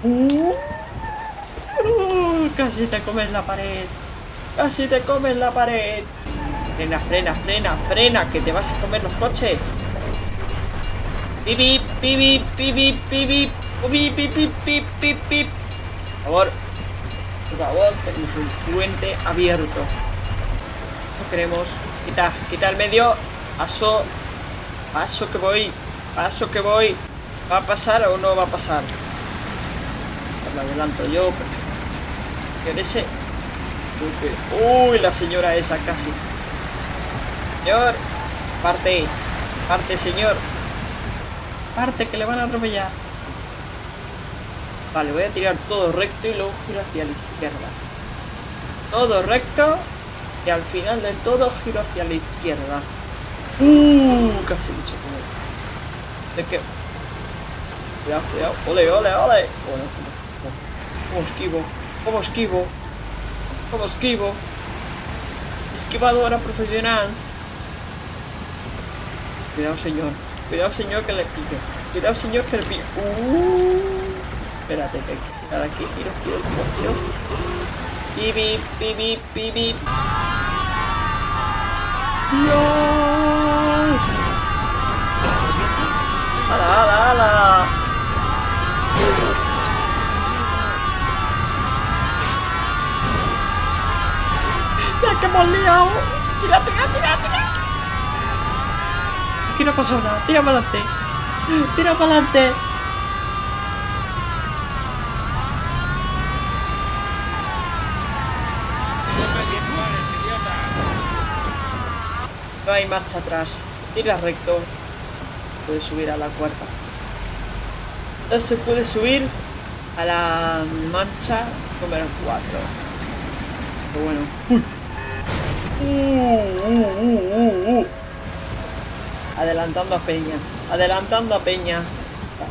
Uh, casi te comes la pared. Casi te comes la pared. Frena, frena, frena, frena, que te vas a comer los coches. Pipi, pipi, pipi, pipi, pipi, pipi, pipi, pipi. Por favor, por favor, tenemos un puente abierto. No queremos. Quita, quita el medio. Paso. Paso que voy. Paso que voy. ¿Va a pasar o no va a pasar? Lo adelanto yo. Pero... ese. Uy, la señora esa casi. Señor. Parte. Parte, señor. Parte que le van a atropellar. Vale, voy a tirar todo recto y luego giro hacia la izquierda. Todo recto y al final de todo giro hacia la izquierda. Uh, casi me. ¿De qué? Cuidado, cuidado. Ole, ole, ole. ¿Cómo, esquivo? ¿Cómo esquivo? ¿Cómo esquivo? Esquivadora profesional. Cuidado, señor. Cuidado, señor, que le pique. Cuidado, señor, que le pique. Uh. Espérate, que hay aquí, giro, giro, giro, giro. ¡Dios! ¿Estás bien? ¡Hala, hala, hala! ¡Ya que hemos liado! ¡Tira, tira, tira, tira! Aquí no pasa nada, tira para adelante. Tira para adelante. No hay marcha atrás. Tira recto. Puedes subir a la cuarta. Entonces se puede subir a la marcha número 4. Pero bueno. Uy. Adelantando a Peña. Adelantando a Peña.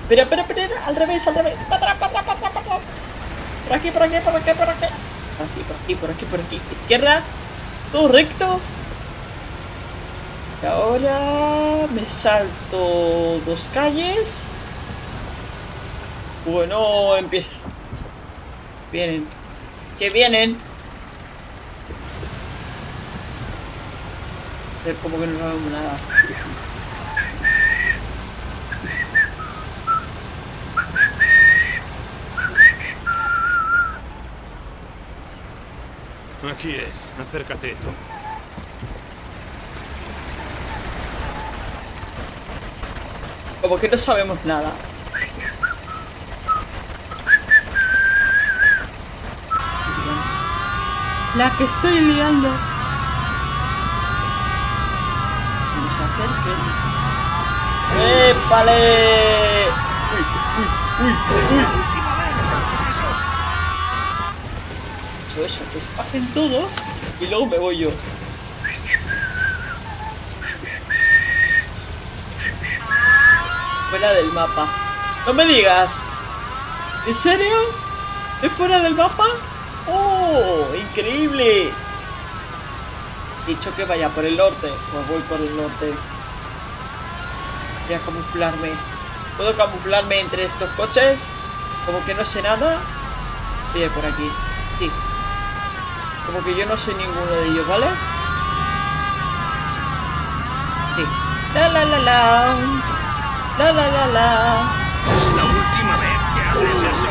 Espera, espera, espera. Al revés, al revés. Para atrás, para atrás, para atrás. Por aquí, por aquí, por aquí, por aquí. Por aquí, por aquí, por aquí, por aquí. Izquierda. Todo recto. Y ahora me salto dos calles. Bueno, empieza. Vienen. Que vienen. Es como que no vemos nada. Aquí es. Acércate, Tom. Como que no sabemos nada. La que estoy liando. Que nos acerquen. ¡Épale! Uy, uy, uy, uy. Eso, eso, que se bajen todos y luego me voy yo. Fuera del mapa. No me digas. ¿En serio? ¿Es fuera del mapa? ¡Oh! ¡Increíble! Dicho que vaya por el norte. Pues voy por el norte. Voy a camuflarme. ¿Puedo camuflarme entre estos coches? Como que no sé nada. Sí, por aquí. Sí. Como que yo no soy ninguno de ellos, ¿vale? Sí. La la la la. La la la la. Es la última vez que haces eso.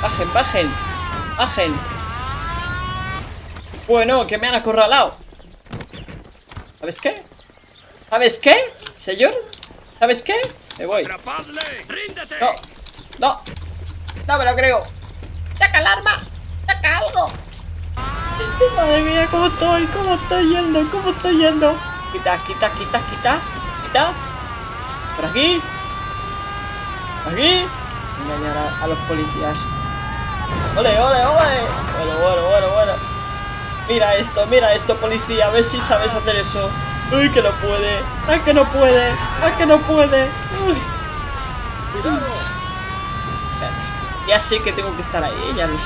Bajen, bajen. Bajen. Bueno, que me han acorralado. ¿Sabes qué? ¿Sabes qué, señor? ¿Sabes qué? Me voy. No, no, no me lo creo. ¡Saca el arma! ¡Saca algo! Madre mía, ¿cómo estoy? ¿Cómo estoy yendo? ¿Cómo estoy yendo? Quita, quita, quita, quita, quita. Por aquí. Por aquí. Engañar a, a los policías. ¡Ole, ole, ole! Bueno, bueno, bueno, bueno. Mira esto, mira esto, policía. A ver si sabes hacer eso. ¡Uy, que no puede! ¡Ay, que no puede! ¡Ay, que no puede! ¡Uy! Ya sé que tengo que estar ahí, ya lo sé.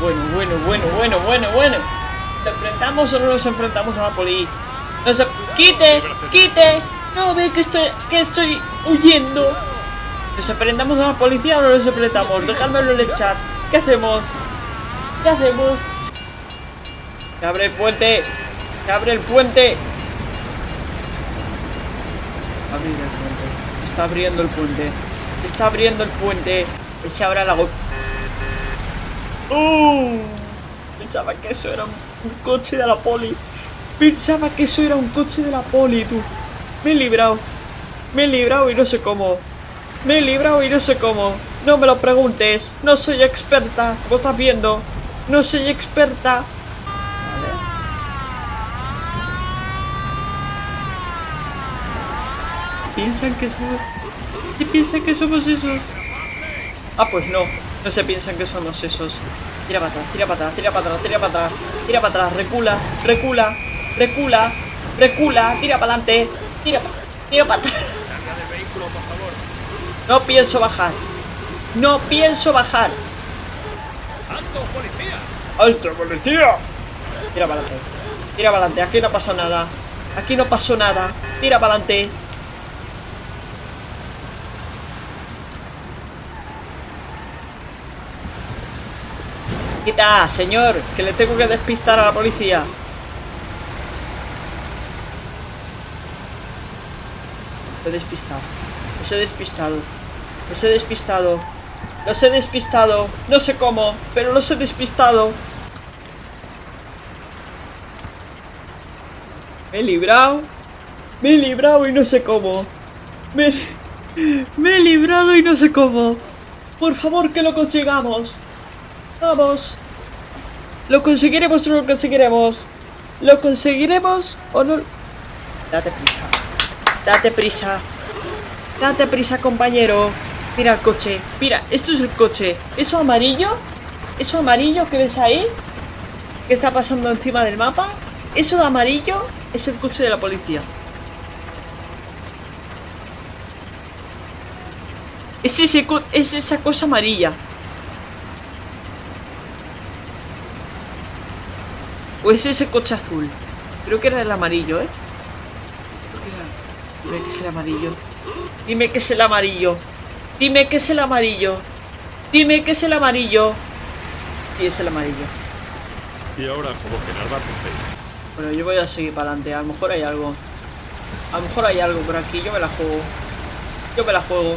Bueno, bueno, bueno, bueno, bueno, bueno, bueno. ¿Nos enfrentamos o no nos enfrentamos a la poli? ¡Nos ¡Quite! ¡Quite! No ve que estoy, que estoy huyendo. ¿Nos aprendamos a la policía o no nos aprendamos? Dejádmelo en el chat. ¿Qué hacemos? ¿Qué hacemos? Abre el puente. Se abre el puente. Abrir el puente. Está abriendo el puente. Está abriendo el puente. Que se abra la go... ¡Uh! Pensaba que eso era un, un coche de la poli. Pensaba que eso era un coche de la poli, tú. Me he librado. Me he librado y no sé cómo. Me he librado y no sé cómo. No me lo preguntes. No soy experta. Como estás viendo. No soy experta. Piensan que somos... ¿Qué piensan que somos esos? Ah, pues no. No se piensan que somos esos. Tira para atrás, tira para atrás, tira para atrás, tira para atrás. Tira para atrás, recula, recula, recula, recula, tira para adelante. Tira, tira para atrás. No pienso bajar. No pienso bajar. ¡Alto, policía! ¡Alto, policía! Tira para adelante. Tira para adelante. Aquí no pasó nada. Aquí no pasó nada. Tira para adelante. Quita, señor, que le tengo que despistar a la policía. Lo he despistado. Los he despistado. Los he despistado. Los he despistado. No sé cómo, pero los he despistado. Me he librado. Me he librado y no sé cómo. Me, me he librado y no sé cómo. Por favor, que lo consigamos. Vamos. Lo conseguiremos o no lo conseguiremos. ¿Lo conseguiremos o no? Date prisa. Date prisa. Date prisa, compañero. Mira el coche. Mira, esto es el coche. Eso amarillo. Eso amarillo que ves ahí. Que está pasando encima del mapa. Eso de amarillo es el coche de la policía. Es, ese es esa cosa amarilla. O es ese coche azul. Creo que era el amarillo, ¿eh? Creo que era- Dime que es el amarillo. Dime que es el amarillo. Dime que es el amarillo. Dime que es el amarillo. Y es el amarillo. Y ahora como que nada porque Bueno, yo voy a seguir para adelante. A lo mejor hay algo. A lo mejor hay algo por aquí. Yo me la juego. Yo me la juego.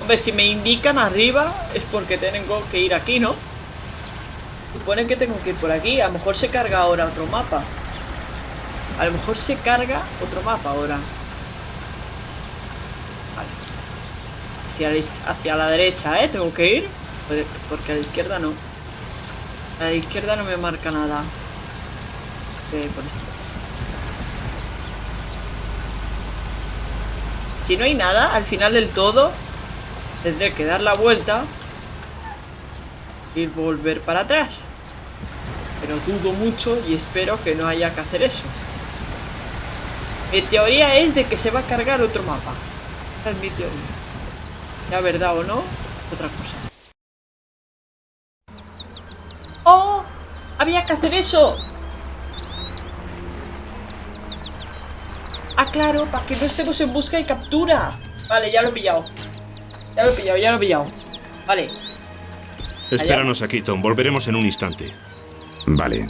Hombre, si me indican arriba es porque tengo que ir aquí, ¿no? Supone que tengo que ir por aquí. A lo mejor se carga ahora otro mapa. A lo mejor se carga otro mapa ahora. Vale. Hacia la, derecha, ¿eh? Tengo que ir. Porque- a la izquierda no. A la izquierda no me marca nada. Por esto. Si no hay nada, al final del todo, tendré que dar la vuelta y volver para atrás. Pero dudo mucho y espero que no haya que hacer eso. Mi teoría es de que se va a cargar otro mapa. Esa es mi teoría. La verdad o no, otra cosa. ¡Oh! ¡Había que hacer eso! Ah, claro, para que no estemos en busca y captura. Vale, ya lo he pillado. Ya lo he pillado, ya lo he pillado. Vale. Espéranos aquí, Tom. Volveremos en un instante. Vale.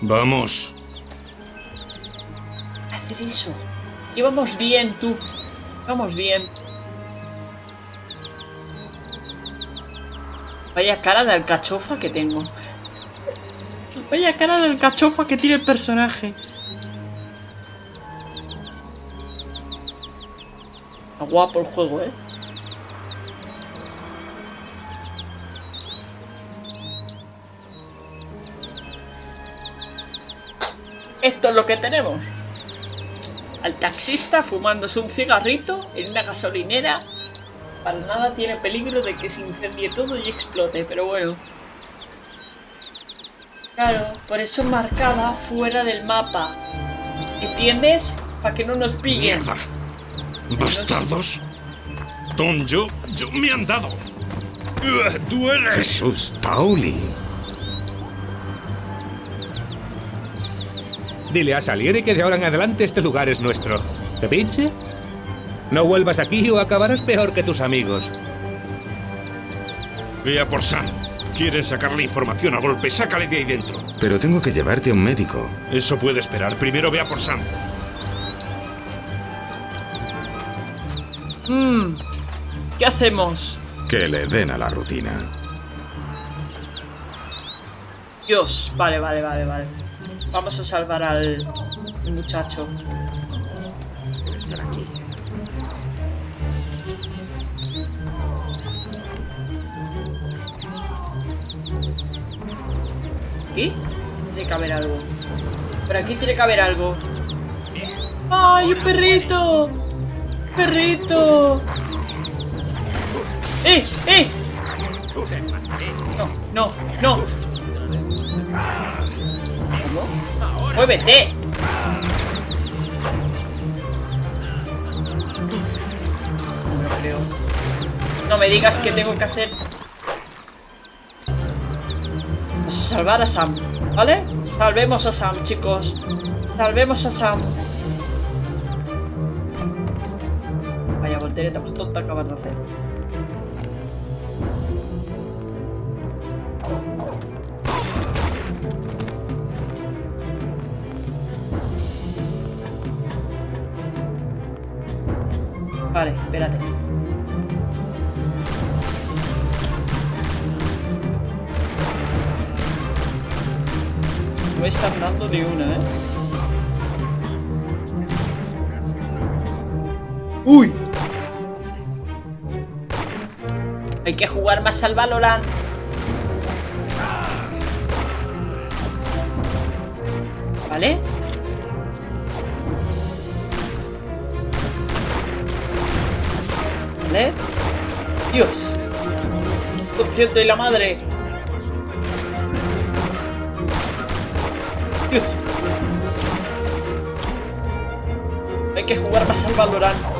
Vamos. Hacer eso. Íbamos bien, tú. Vamos bien. Vaya cara de alcachofa que tengo. Vaya cara de alcachofa que tiene el personaje. Está guapo el juego, ¿eh? Esto es lo que tenemos. Al taxista fumándose un cigarrito en una gasolinera. Para nada tiene peligro de que se incendie todo y explote, pero bueno. Claro, por eso marcaba fuera del mapa. ¿Entiendes? Para que no nos pillen. ¡Mierda! ¡Bastardos! Tom, yo... yo me han dado. Jesús, Pauli. Dile a Salieri que de ahora en adelante este lugar es nuestro. ¿Te pinche? No vuelvas aquí o acabarás peor que tus amigos. Ve a por Sam. Quieren sacarle información a golpe. Sácale de ahí dentro. Pero tengo que llevarte a un médico. Eso puede esperar. Primero ve a por Sam. Mmm. ¿Qué hacemos? Que le den a la rutina. Dios. Vale, vale, vale, vale. Vamos a salvar al muchacho. Debe estar aquí. ¿Aquí? Tiene que haber algo. Por aquí tiene que haber algo. ¡Ay, un perrito! ¡Perrito! ¡Eh! ¡Eh! No, no, no. ¡Muévete! No creo. No me digas que tengo que hacer salvar a Sam, ¿vale? Salvemos a Sam, chicos. Salvemos a Sam. Vaya voltereta más tonta acabas de hacer. Vale, espérate. No me están dando ni una, ¿eh? ¡Uy! Hay que jugar más al Valorant. ¿Vale? Dios. Consciente de la madre. Dios. Hay que jugar más al Valorant.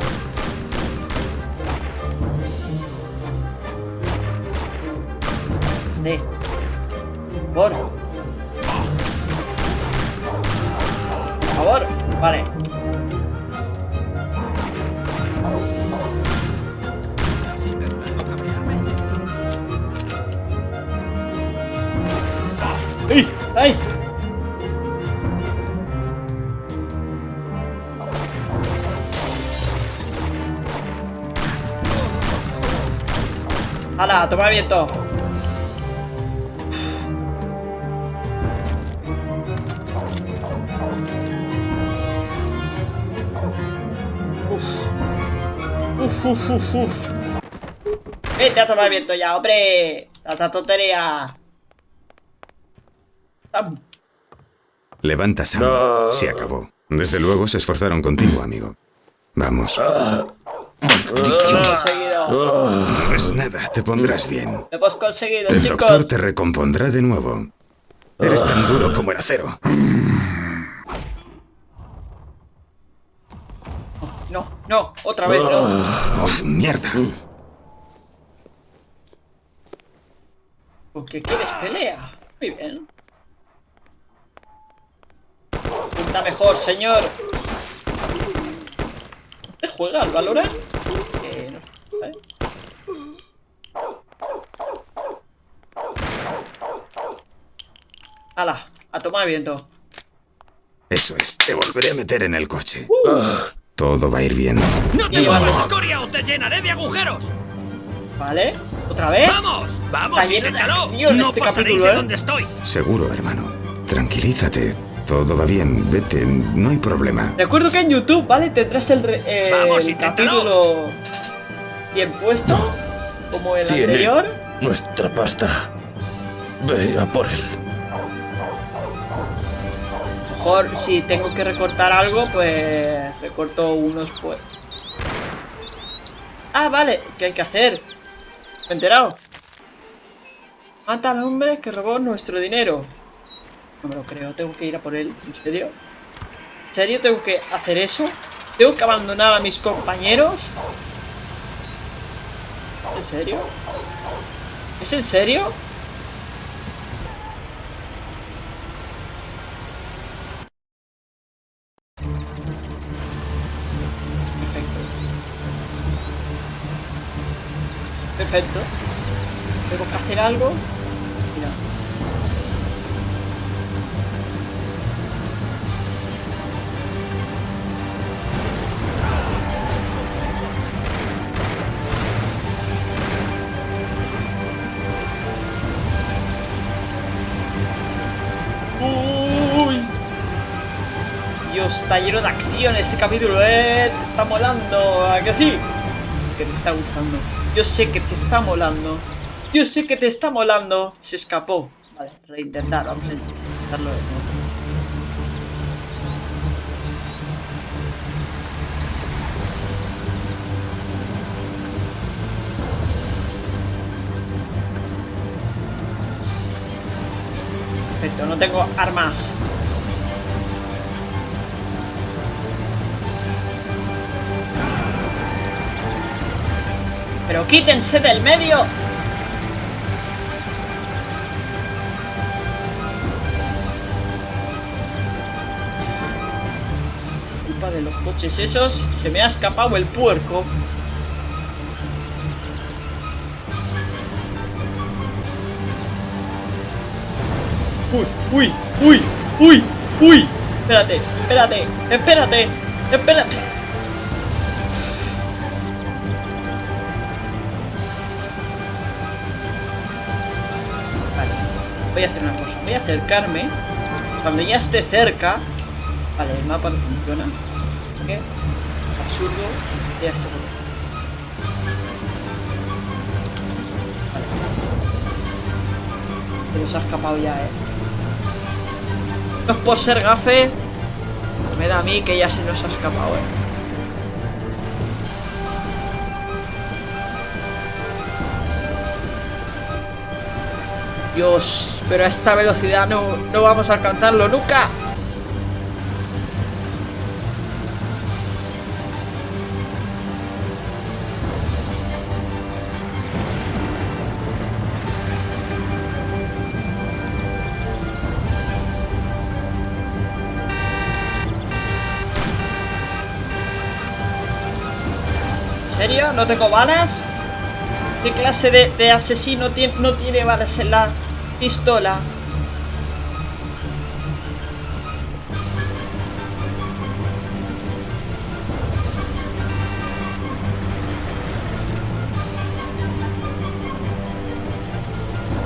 Por. ¡Hala! ¡Toma viento! Uf, uf, uf, uf. Vete a tomar viento ya, hombre. Tanta tontería. Sam. Levanta, Sam. Se acabó. Desde luego se esforzaron contigo, amigo. Vamos. Conseguido. No es nada, te pondrás bien. Lo hemos conseguido, El chicos. doctor te recompondrá de nuevo. Eres tan duro como el acero. No, no, otra vez no. ¡Uf, mierda! Porque quieres pelea. Muy bien. Pinta mejor, señor. ¿Te juega al Valorant? Eh, no. ¡Hala! A tomar viento. Eso es, te volveré a meter en el coche. Todo va a ir bien. ¡No te llevamos. muevas, escoria, o te llenaré de agujeros! ¿Vale? ¿Otra vez? ¡Vamos! ¡Vamos, de inténtalo! ¡No este pasaréis capítulo, de ¿eh? donde estoy! Seguro, hermano. Tranquilízate. Todo va bien. Vete, no hay problema. Recuerdo que en YouTube, ¿vale? Tendrás el, eh, Vamos, el capítulo bien puesto, como el Tiene anterior. nuestra pasta. Ve a por él. Mejor si tengo que recortar algo, pues recorto unos pues. Ah, vale, ¿qué hay que hacer? Me he enterado. Mata al hombre que robó nuestro dinero. No me lo creo, tengo que ir a por él. ¿En serio? ¿En serio tengo que hacer eso? ¿Tengo que abandonar a mis compañeros? ¿En serio? ¿Es en serio? Perfecto. Perfecto. Tengo que hacer algo. Dios, está lleno de acción este capítulo, eh. Te está molando, ¿a sí? Que te está gustando. Yo sé que te está molando. Yo sé que te está molando. Se escapó. Vale, reintentar, vamos a intentarlo de nuevo. Perfecto, no tengo armas. Pero quítense del medio. Culpa de los coches esos, se me ha escapado el puerco. Uy, uy, uy, uy, uy. Espérate, espérate, espérate, espérate. Voy a hacer una cosa. Voy a acercarme. Cuando ya esté cerca. Vale, el mapa no funciona. ¿Qué? Absurdo. Ya seguro. Vale. Pero se ha escapado ya, eh. No es por ser gafe. Me da a mí que ya se nos ha escapado, eh. Dios, pero a esta velocidad no, no vamos a alcanzarlo nunca. ¿En serio? ¿No tengo balas? ¿Qué clase de, de asesino tiene, no tiene balas en la pistola?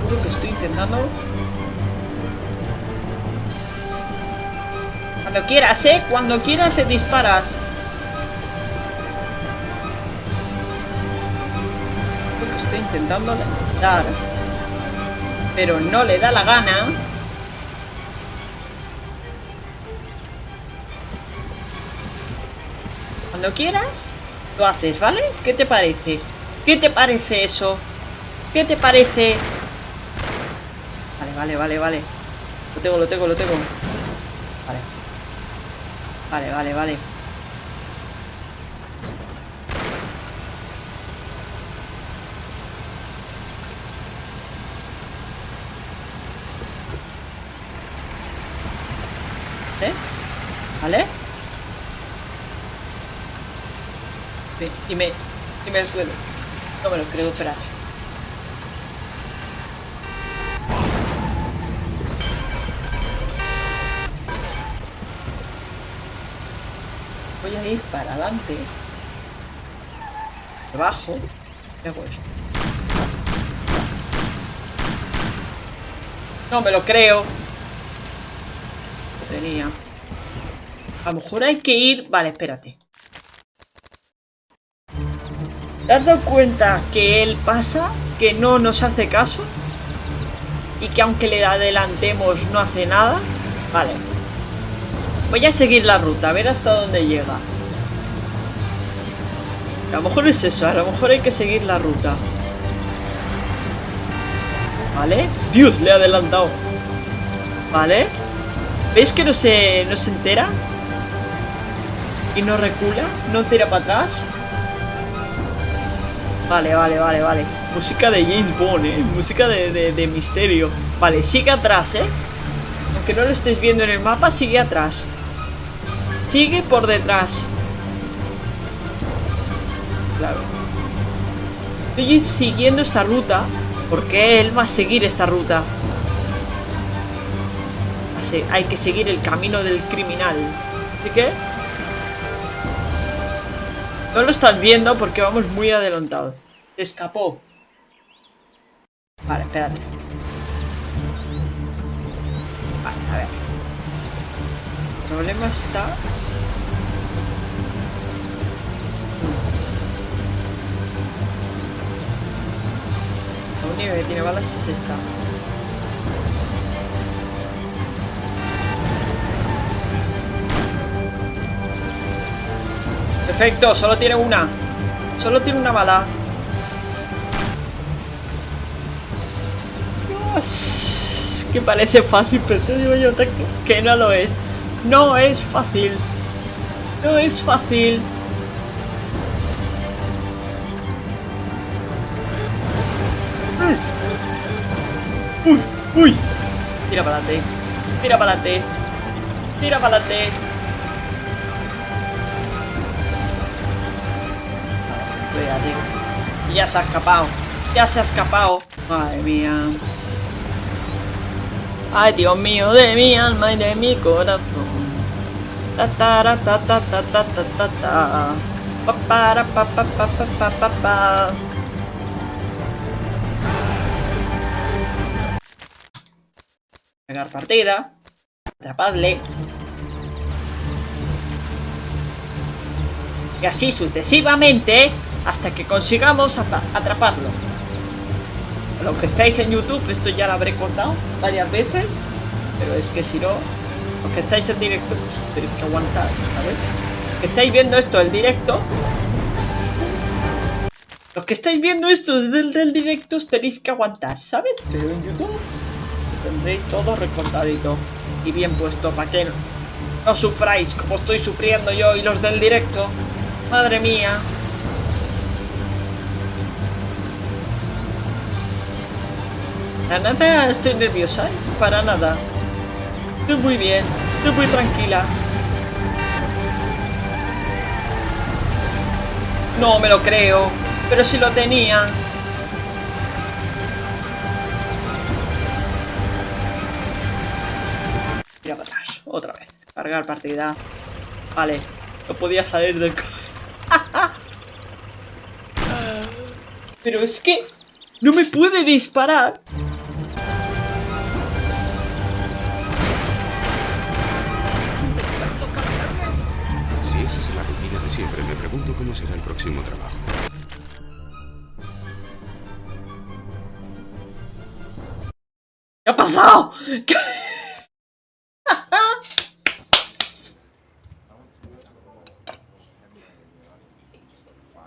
Juro que estoy intentando. Cuando quieras, ¿eh? Cuando quieras te disparas. Juro que estoy intentando dar. Pero no le da la gana. Cuando quieras, lo haces, ¿vale? ¿Qué te parece? ¿Qué te parece eso? ¿Qué te parece? Vale, vale, vale, vale. Lo tengo, lo tengo, lo tengo. Vale. Vale, vale, vale. ¿Eh? ¿Vale? Sí, y me... Y me suelo. No me lo creo, espérate. Voy a ir para adelante. Debajo. ¿Qué hago esto? No me lo creo. Tenía. A lo mejor hay que ir... Vale, espérate. ¿Te has dado cuenta que él pasa? Que no nos hace caso. Y que aunque le adelantemos no hace nada. Vale. Voy a seguir la ruta, a ver hasta dónde llega. A lo mejor es eso, a lo mejor hay que seguir la ruta. ¿Vale? Dios, le he adelantado. ¿Vale? ¿Veis que no se, no se entera? Y no recula, no tira para atrás. Vale, vale, vale, vale. Música de James Bond, ¿eh? Música de, de, de misterio. Vale, sigue atrás, ¿eh? Aunque no lo estés viendo en el mapa, sigue atrás. Sigue por detrás. Claro. Estoy siguiendo esta ruta Porque él va a seguir esta ruta. Hay que seguir el camino del criminal. ¿Y qué? No lo estás viendo porque vamos muy adelantados. Se escapó. Vale, espérate. Vale, a ver. El problema está... La única que tiene balas es esta. Perfecto, solo tiene una. Solo tiene una bala. Dios, que parece fácil, pero te digo yo que, no lo es. No es fácil. No es fácil. Uy, uy. Tira para adelante. Tira para adelante. Tira para adelante. Ya se ha escapado. Ya se ha escapado. Madre mía. Ay, Dios mío, de mi alma y de mi corazón. Ta ta ta ta ta ta ta ta ta. Pa pa pa pa pa pa pa pa. Pegar partida. Atrapadle. Y así sucesivamente hasta que consigamos atra- atraparlo. Los que estáis en YouTube, esto ya lo habré contado varias veces, pero es que si no, los que estáis en directo, pues tenéis que aguantar, ¿sabes? Los que estáis viendo esto en directo, los que estáis viendo esto desde el del directo, os tenéis que aguantar, ¿sabes? Pero en YouTube tendréis todo recortadito y bien puesto para que no sufráis como estoy sufriendo yo y los del directo. Madre mía. Para nada estoy nerviosa, ¿eh? Para nada. Estoy muy bien, estoy muy tranquila. No me lo creo, pero si lo tenía. Tira para atrás, otra vez. Cargar partida. Vale, no podía salir del... pero es que no me puede disparar. Siempre, me pregunto cómo será el próximo trabajo. ¿Qué ha pasado? ¿Qué-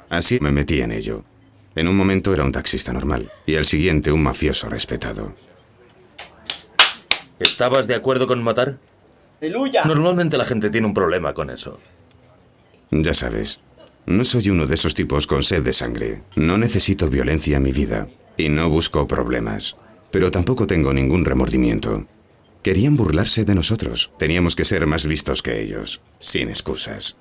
Así me metí en ello. En un momento era un taxista normal y al siguiente un mafioso respetado. ¿Estabas de acuerdo con matar? ¡Aleluya! Normalmente la gente tiene un problema con eso. Ya sabes, no soy uno de esos tipos con sed de sangre. No necesito violencia en mi vida y no busco problemas. Pero tampoco tengo ningún remordimiento. Querían burlarse de nosotros. Teníamos que ser más listos que ellos, sin excusas.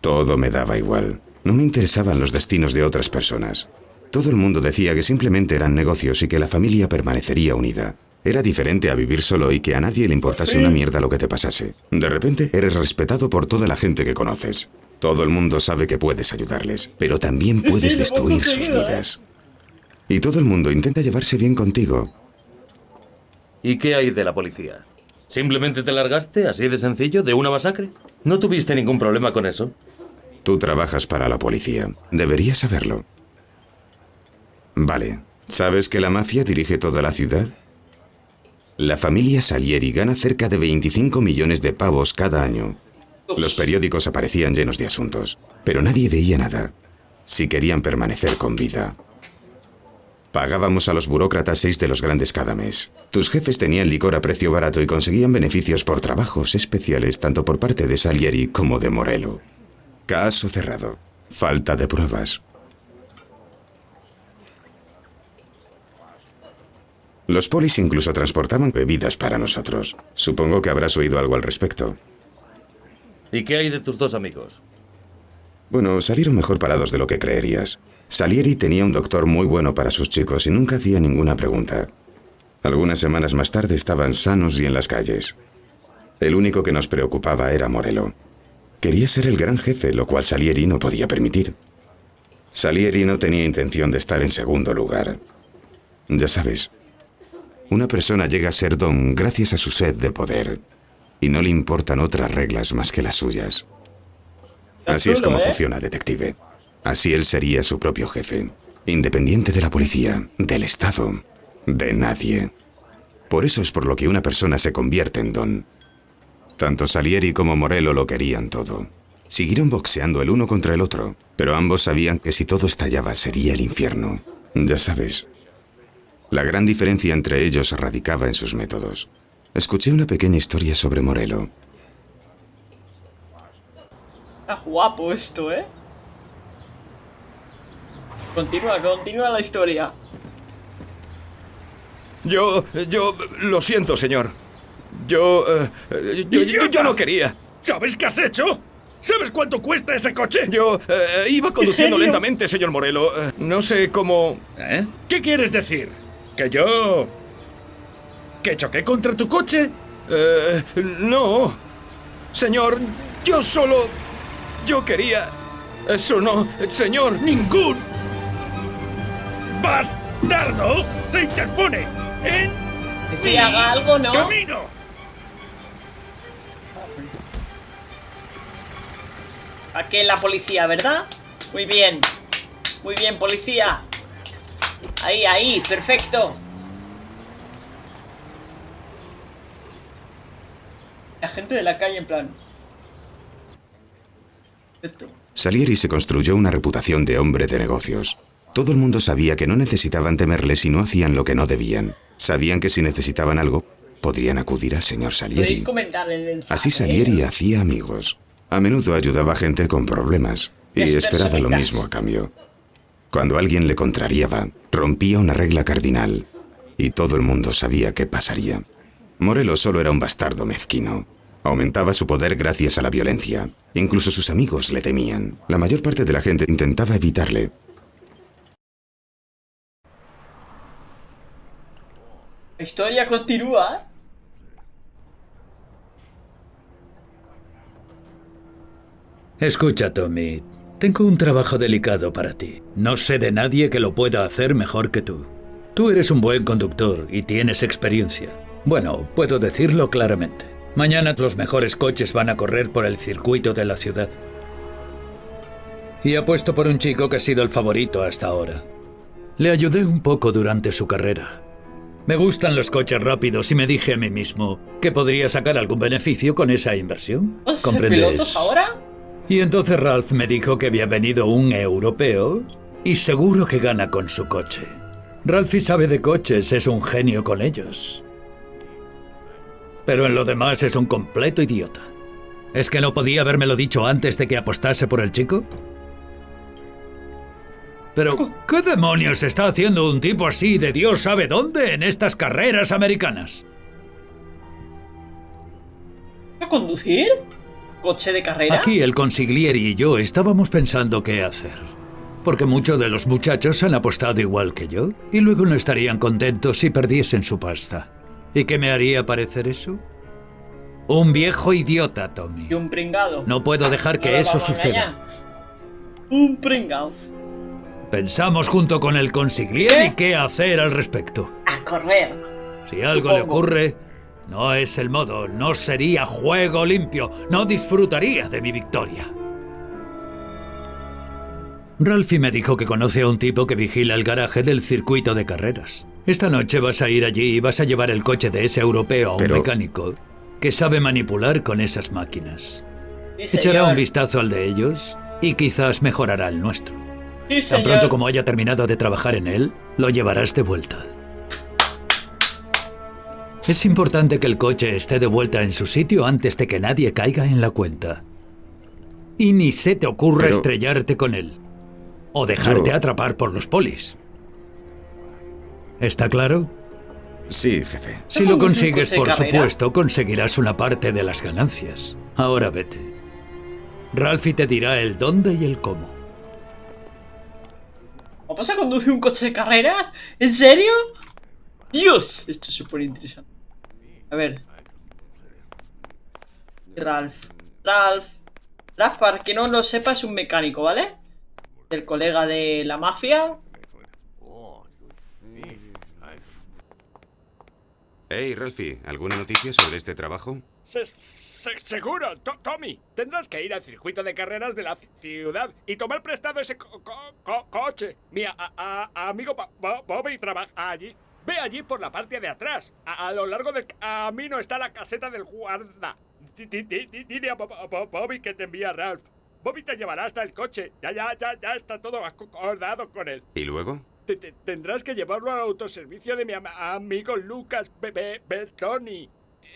Todo me daba igual. No me interesaban los destinos de otras personas. Todo el mundo decía que simplemente eran negocios y que la familia permanecería unida. Era diferente a vivir solo y que a nadie le importase una mierda lo que te pasase. De repente eres respetado por toda la gente que conoces. Todo el mundo sabe que puedes ayudarles, pero también puedes destruir sus ayuda, vidas. Y todo el mundo intenta llevarse bien contigo. ¿Y qué hay de la policía? ¿Simplemente te largaste, así de sencillo, de una masacre? ¿No tuviste ningún problema con eso? Tú trabajas para la policía. Deberías saberlo. Vale. ¿Sabes que la mafia dirige toda la ciudad? La familia Salieri gana cerca de 25 millones de pavos cada año. Los periódicos aparecían llenos de asuntos, pero nadie veía nada. Si querían permanecer con vida. Pagábamos a los burócratas seis de los grandes cada mes. Tus jefes tenían licor a precio barato y conseguían beneficios por trabajos especiales tanto por parte de Salieri como de Morello. Caso cerrado. Falta de pruebas. Los polis incluso transportaban bebidas para nosotros. Supongo que habrás oído algo al respecto. ¿Y qué hay de tus dos amigos? Bueno, salieron mejor parados de lo que creerías. Salieri tenía un doctor muy bueno para sus chicos y nunca hacía ninguna pregunta. Algunas semanas más tarde estaban sanos y en las calles. El único que nos preocupaba era Morello. Quería ser el gran jefe, lo cual Salieri no podía permitir. Salieri no tenía intención de estar en segundo lugar. Ya sabes, una persona llega a ser don gracias a su sed de poder y no le importan otras reglas más que las suyas. Así es como ¿eh? funciona, detective. Así él sería su propio jefe, independiente de la policía, del Estado, de nadie. Por eso es por lo que una persona se convierte en don. Tanto Salieri como Morello lo querían todo. Siguieron boxeando el uno contra el otro, pero ambos sabían que si todo estallaba sería el infierno. Ya sabes, la gran diferencia entre ellos radicaba en sus métodos. Escuché una pequeña historia sobre Morello. Está guapo esto, ¿eh? Continúa, continúa la historia. Yo, yo, lo siento, señor. Yo, eh, yo, yo- yo no quería. ¿Sabes qué has hecho? ¿Sabes cuánto cuesta ese coche? Yo eh, iba conduciendo lentamente, señor Morelo. Eh, no sé cómo... ¿Eh? ¿Qué quieres decir? ¿Que yo... que choqué contra tu coche? Eh, no. Señor, yo solo... Yo quería... Eso no, señor. ¡Ningún... bastardo se interpone en Que haga algo, ¿no? camino! Aquí la policía, ¿verdad? Muy bien. Muy bien, policía. Ahí, ahí, perfecto. La gente de la calle en plan. Esto. Salieri se construyó una reputación de hombre de negocios. Todo el mundo sabía que no necesitaban temerle si no hacían lo que no debían. Sabían que si necesitaban algo, podrían acudir al señor Salieri. Así ¿eh? Salieri hacía amigos. A menudo ayudaba a gente con problemas y esperaba lo mismo a cambio. Cuando alguien le contrariaba, rompía una regla cardinal y todo el mundo sabía qué pasaría. Morello solo era un bastardo mezquino. Aumentaba su poder gracias a la violencia. Incluso sus amigos le temían. La mayor parte de la gente intentaba evitarle. La historia continúa. Escucha, Tommy. Tengo un trabajo delicado para ti. No sé de nadie que lo pueda hacer mejor que tú. Tú eres un buen conductor y tienes experiencia. Bueno, puedo decirlo claramente. Mañana los mejores coches van a correr por el circuito de la ciudad. Y apuesto por un chico que ha sido el favorito hasta ahora. Le ayudé un poco durante su carrera. Me gustan los coches rápidos y me dije a mí mismo que podría sacar algún beneficio con esa inversión. ¿Vamos a ser ¿Comprendes? pilotos ahora? Y entonces Ralph me dijo que había venido un europeo y seguro que gana con su coche. Ralphie sabe de coches, es un genio con ellos. Pero en lo demás es un completo idiota. ¿Es que no podía habérmelo dicho antes de que apostase por el chico? Pero, ¿qué demonios está haciendo un tipo así de Dios sabe dónde en estas carreras americanas? ¿A conducir? ¿Coche de carrera? Aquí el consiglieri y yo estábamos pensando qué hacer. Porque muchos de los muchachos han apostado igual que yo y luego no estarían contentos si perdiesen su pasta. ¿Y qué me haría parecer eso? Un viejo idiota, Tommy. Y un pringado. No puedo dejar que No eso suceda. Un pringado. Pensamos junto con el consiglieri ¿Qué? qué hacer al respecto. A correr. Si algo le Supongo. ocurre, no es el modo, no sería juego limpio, no disfrutaría de mi victoria. Ralphie me dijo que conoce a un tipo que vigila el garaje del circuito de carreras. Esta noche vas a ir allí y vas a llevar el coche de ese europeo a un Pero- mecánico que sabe manipular con esas máquinas. Sí, Echará un vistazo al de ellos y quizás mejorará el nuestro. Sí, Tan pronto como haya terminado de trabajar en él, lo llevarás de vuelta. Es importante que el coche esté de vuelta en su sitio antes de que nadie caiga en la cuenta. Y ni se te ocurra Pero- estrellarte con él. O dejarte Yo- atrapar por los polis. ¿Está claro? Sí, jefe. Si ¿No lo conduce consigues, por supuesto, conseguirás una parte de las ganancias. Ahora vete. Ralphie te dirá el dónde y el cómo. ¿Vamos a conducir un coche de carreras? ¿En serio? Dios, esto es súper interesante. A ver. Ralph. Ralph. Ralph, para que no lo sepa, es un mecánico, ¿vale? El colega de la mafia. Hey, Ralphie, ¿alguna noticia sobre este trabajo? Se- se- seguro, To- Tommy. Tendrás que ir al circuito de carreras de la ci- ciudad y tomar prestado ese co- co- co- coche. Mi a- a- amigo Bo- Bo- Bobby trabaja allí. Ve allí por la parte de atrás. A, a lo largo del camino está la caseta del guarda. Di- di- di- di- Dile a Bo- Bo- Bobby que te envía Ralph. Bobby te llevará hasta el coche. Ya, ya, ya, ya está todo acordado con él. ¿Y luego? Te- tendrás que llevarlo al autoservicio de mi am- amigo Lucas Be- Be- Bertoni.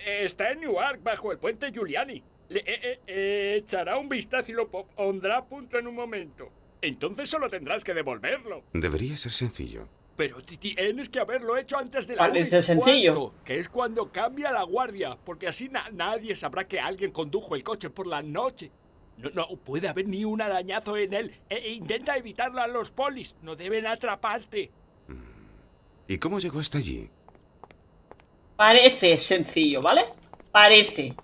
Está en Newark, bajo el puente Giuliani. Le eh, eh, eh, echará un vistazo y lo po- pondrá a punto en un momento. Entonces solo tendrás que devolverlo. Debería ser sencillo. Pero ti- tienes que haberlo hecho antes de la Parece sencillo. cuarto, que es cuando cambia la guardia, porque así na- nadie sabrá que alguien condujo el coche por la noche. No, no puede haber ni un arañazo en él. E- e intenta evitarlo a los polis. No deben atraparte. ¿Y cómo llegó hasta allí? Parece sencillo, ¿vale? Parece.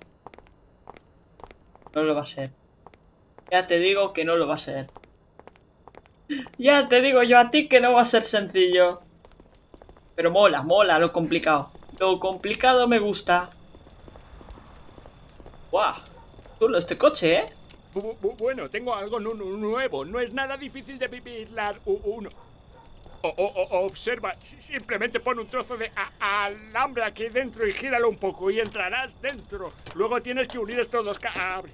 No lo va a ser. Ya te digo que no lo va a ser. Ya te digo yo a ti que no va a ser sencillo. Pero mola, mola lo complicado. Lo complicado me gusta. ¡Guau! Chulo este coche, ¿eh? Bu- bu- Bueno, tengo algo nu- nu- nuevo. No es nada difícil de vigilar uno. O, o- observa, si- simplemente pon un trozo de alambre aquí dentro y gíralo un poco y entrarás dentro. Luego tienes que unir estos dos cables.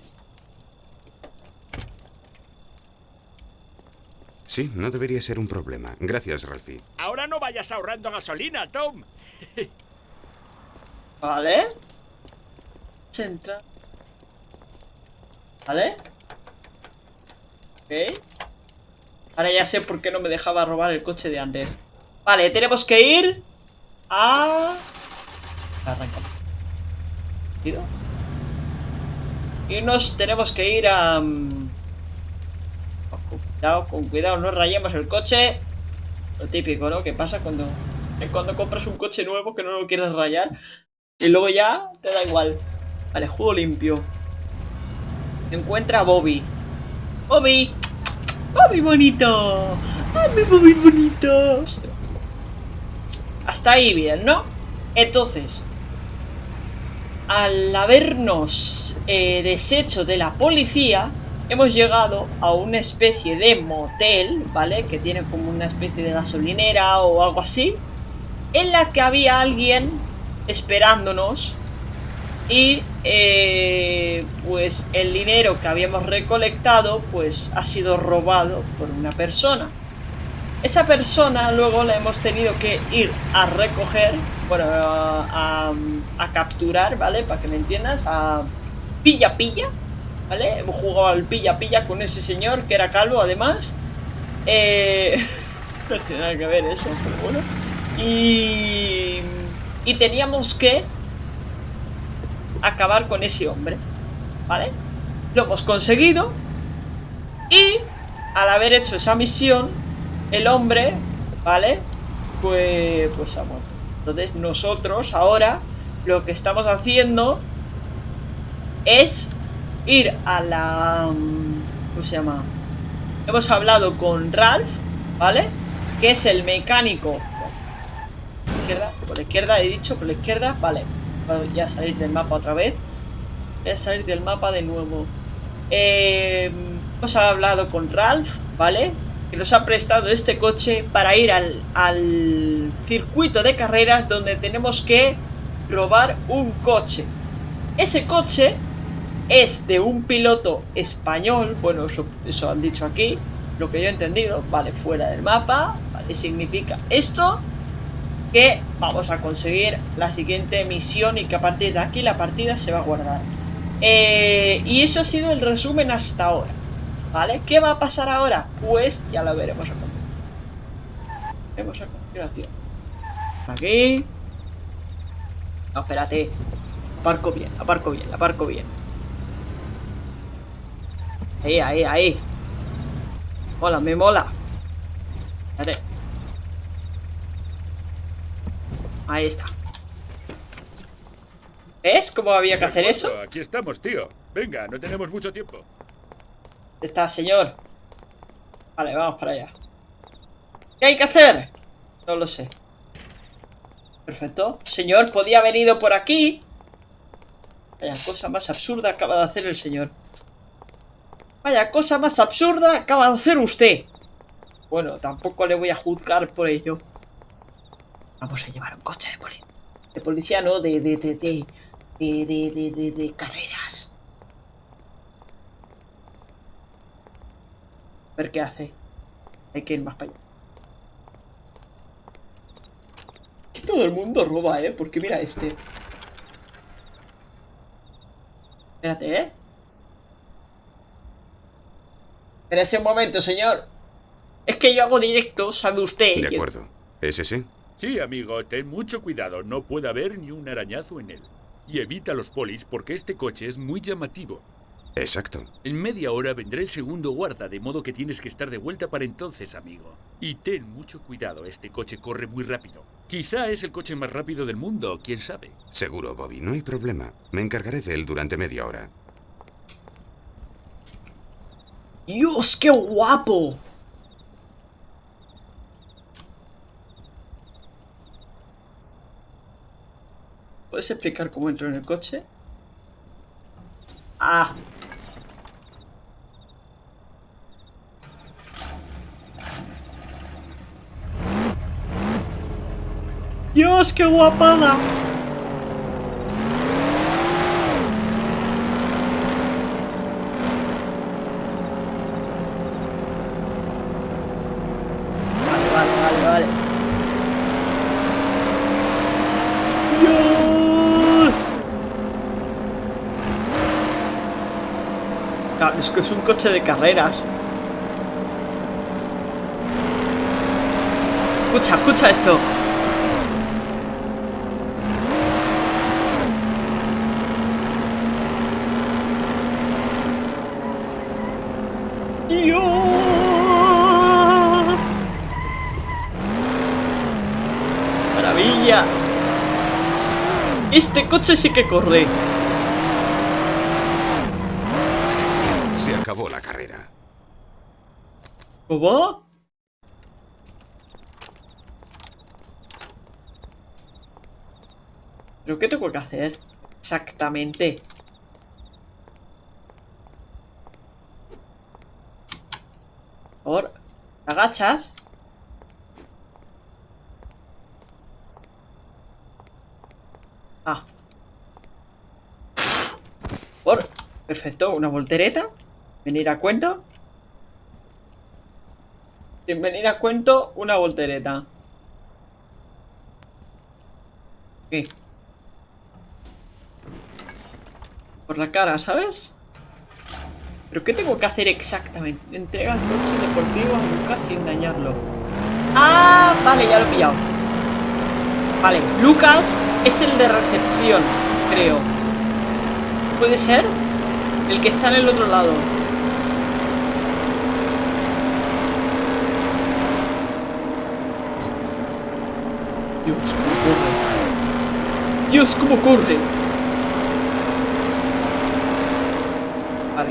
Sí, no debería ser un problema. Gracias, Ralphie. Ahora no vayas ahorrando gasolina, Tom. Vale. Se entra. Vale. Ok. Ahora ya sé por qué no me dejaba robar el coche de antes. Vale, tenemos que ir a... Arranca. Y nos tenemos que ir a... cuidado, con cuidado, no rayemos el coche. Lo típico, ¿no? Que pasa cuando, eh, cuando compras un coche nuevo que no lo quieres rayar. Y luego ya te da igual. Vale, juego limpio. Encuentra a Bobby. Bobby. Bobby bonito. Ay, Bobby bonito. Hasta ahí bien, ¿no? Entonces, al habernos eh, deshecho de la policía, hemos llegado a una especie de motel, ¿vale? Que tiene como una especie de gasolinera o algo así, en la que había alguien esperándonos y eh, pues el dinero que habíamos recolectado pues ha sido robado por una persona. Esa persona luego la hemos tenido que ir a recoger, bueno, a, a- capturar, ¿vale? Para que me entiendas, a pilla pilla, ¿vale? Hemos jugado al pilla pilla con ese señor que era calvo además. Eh, no tiene nada que ver eso, pero bueno. Y, y teníamos que acabar con ese hombre, ¿vale? Lo hemos conseguido y al haber hecho esa misión, el hombre, ¿vale? Pues, pues ha muerto. Entonces nosotros ahora lo que estamos haciendo es ir a la... mm, ¿Cómo se llama? Hemos hablado con Ralph, ¿vale? Que es el mecánico. Por la izquierda, por la izquierda he dicho, por la izquierda, vale. Voy a salir del mapa otra vez. Voy a salir del mapa de nuevo. Eh, hemos hablado con Ralph, ¿vale? Que nos ha prestado este coche para ir al, al circuito de carreras donde tenemos que robar un coche. Ese coche es de un piloto español, bueno, eso, han dicho aquí, lo que yo he entendido, vale, fuera del mapa, vale, significa esto, que vamos a conseguir la siguiente misión y que a partir de aquí la partida se va a guardar. Eh, y eso ha sido el resumen hasta ahora, ¿vale? ¿Qué va a pasar ahora? Pues ya lo veremos a a. Aquí. No, espérate. Aparco bien, aparco bien, aparco bien. Ahí, ahí, ahí. Mola, me mola. Espérate. Ahí está. ¿Ves cómo había que hacer eso? Aquí estamos, tío. Venga, no tenemos mucho tiempo. ¿Dónde está, señor? Vale, vamos para allá. ¿Qué hay que hacer? No lo sé. Perfecto. Señor, podía haber ido por aquí. Vaya cosa más absurda acaba de hacer el señor. Vaya cosa más absurda acaba de hacer usted. Bueno, tampoco le voy a juzgar por ello. Vamos a llevar un coche de, policía. de policía, ¿no? De, de, de, de, de, de, de, carreras. A ver qué hace. Hay que ir más para allá. Que todo el mundo roba, ¿eh? Porque mira este. Espérate, ¿eh? Espérese un momento, señor. Es que yo hago directo, ¿sabe usted? De acuerdo. ¿Es ese? Sí, amigo, ten mucho cuidado. No puede haber ni un arañazo en él. Y evita los polis porque este coche es muy llamativo. Exacto. En media hora vendrá el segundo guarda, de modo que tienes que estar de vuelta para entonces, amigo. Y ten mucho cuidado, este coche corre muy rápido. Quizá es el coche más rápido del mundo, quién sabe. Seguro, Bobby. No hay problema. Me encargaré de él durante media hora. ¡Dios, qué guapo! ¿Puedes explicar cómo entro en el coche? Ah. ¡Dios, qué guapada! Es que es un coche de carreras. Escucha, escucha esto. ¡Maravilla! Este coche sí que corre. Se acabó la carrera. ¿Cómo? ¿Pero qué tengo que hacer? Exactamente. Por favor, ¿te agachas. Ah. Por. Perfecto, una voltereta. Venir a cuento. Sin venir a cuento, una voltereta. ¿Qué? Por la cara, ¿sabes? ¿Pero qué tengo que hacer exactamente? Entrega el coche deportivo a Lucas sin dañarlo. ¡Ah! Vale, ya lo he pillado. Vale, Lucas es el de recepción, creo. ¿Puede ser? El que está en el otro lado. Dios, cómo corre. Dios, cómo corre. Vale.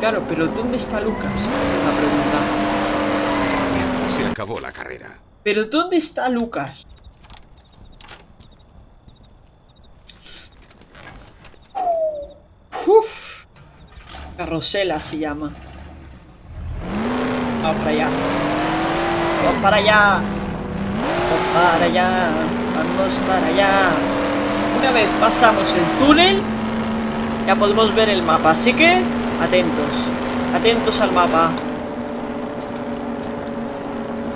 Claro, pero ¿dónde está Lucas? Es la pregunta. Se acabó la carrera. ¿Pero dónde está Lucas? Uf. Carrosela se llama. Vamos para allá. Vamos para allá. Para allá. Vamos para allá. Una vez pasamos el túnel, ya podemos ver el mapa. Así que, atentos. Atentos al mapa.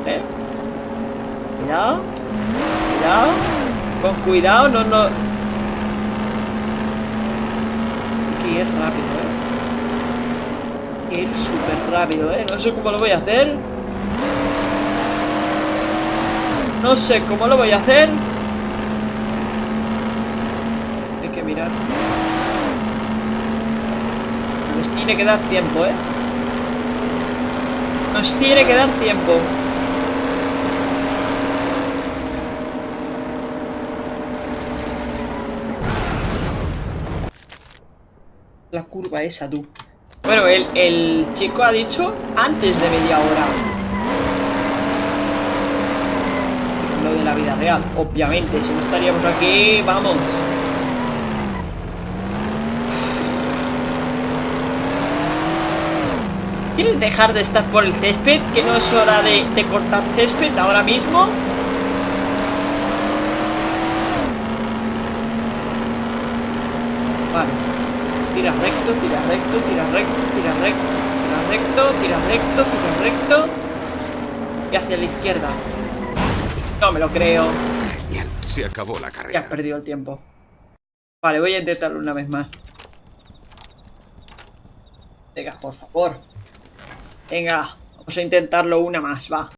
¿Eh? Cuidado. Cuidado. Con cuidado, no, no. Que ir rápido, eh. Ir súper rápido, eh. No sé cómo lo voy a hacer. No sé cómo lo voy a hacer. Hay que mirar. Nos tiene que dar tiempo, ¿eh? Nos tiene que dar tiempo. La curva esa, tú. Bueno, el, el chico ha dicho antes de media hora. Obviamente. Si no estaríamos aquí, vamos. ¿Quieres dejar de estar por el césped? Que no es hora de, de cortar césped ahora mismo. Vale. Tira recto, tira recto, tira recto, tira recto, tira recto, tira recto, tira recto. Y hacia la izquierda. No me lo creo. Genial, se acabó la Ya has carrera. perdido el tiempo. Vale, voy a intentarlo una vez más. Venga, por favor. Venga, vamos a intentarlo una más, va.